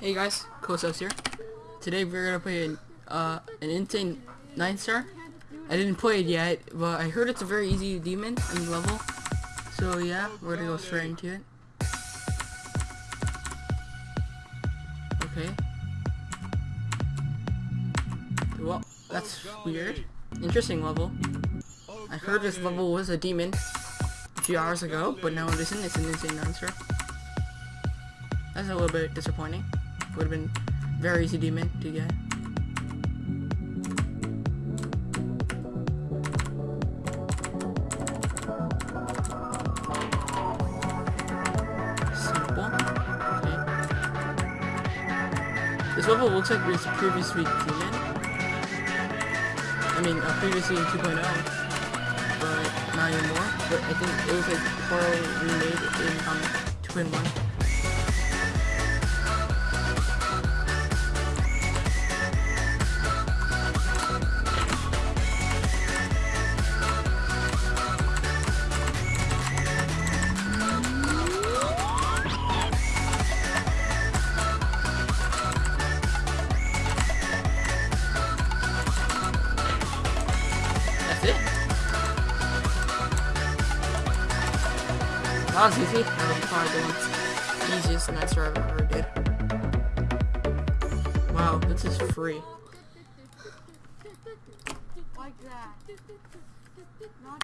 Hey guys, Kosos here. Today we're gonna play an, uh, an insane 9 star. I didn't play it yet, but I heard it's a very easy demon in level. So yeah, we're gonna go straight into it. Okay. Well, that's weird. Interesting level. I heard this level was a demon a few hours ago, but now it isn't. It's an insane 9 star. That's a little bit disappointing. Would have been very easy to, to get. Simple. This level looks like it was previously demon. I mean, uh, previously in 2.0 not anymore, but I think it was like Coral remade in um, 2 1. That was easy. That was probably the easiest night I've ever did. Wow, this is free. Like that.